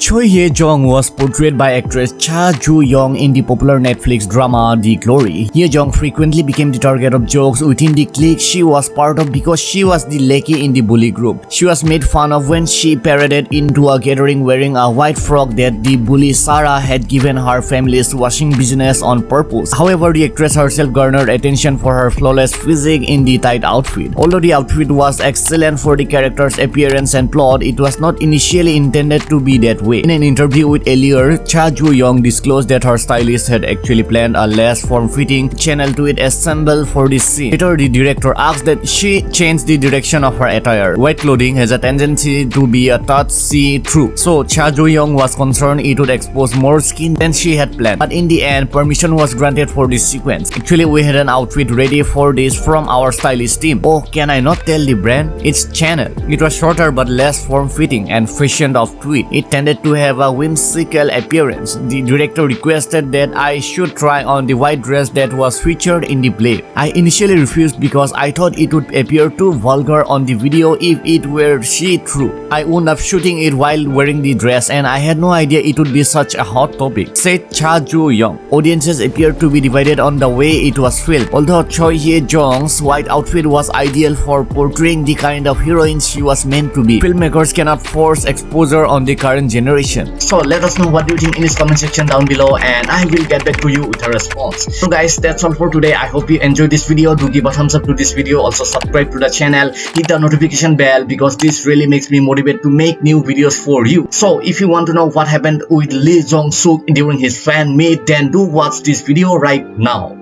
Choi Hye-jong was portrayed by actress Cha Joo-young in the popular Netflix drama The Glory. Hye-jong frequently became the target of jokes within the clique she was part of because she was the lackey in the bully group. She was made fun of when she paraded into a gathering wearing a white frock that the bully Sarah had given her family's washing business on purpose. However, the actress herself garnered attention for her flawless physique in the tight outfit. Although the outfit was excellent for the character's appearance and plot, it was not initially intended to be that way way. In an interview with Allure, Cha Joo-young disclosed that her stylist had actually planned a less form-fitting Chanel tweed assemble for this scene. Later, the director asked that she change the direction of her attire. White clothing has a tendency to be a touch see-through, so Cha Joo-young was concerned it would expose more skin than she had planned. But in the end, permission was granted for this sequence. Actually, we had an outfit ready for this from our stylist team. Oh, can I not tell the brand? It's Chanel. It was shorter but less form-fitting and fashioned of tweed. It tended to have a whimsical appearance. The director requested that I should try on the white dress that was featured in the play. I initially refused because I thought it would appear too vulgar on the video if it were see-through. I wound up shooting it while wearing the dress and I had no idea it would be such a hot topic, said Cha Joo-young. Audiences appeared to be divided on the way it was filmed. Although Choi Hye-jong's white outfit was ideal for portraying the kind of heroine she was meant to be, filmmakers cannot force exposure on the current generation generation. So let us know what you think in this comment section down below and I will get back to you with a response. So guys that's all for today. I hope you enjoyed this video. Do give a thumbs up to this video. Also subscribe to the channel. Hit the notification bell because this really makes me motivated to make new videos for you. So if you want to know what happened with Lee Jong Suk during his fan meet then do watch this video right now.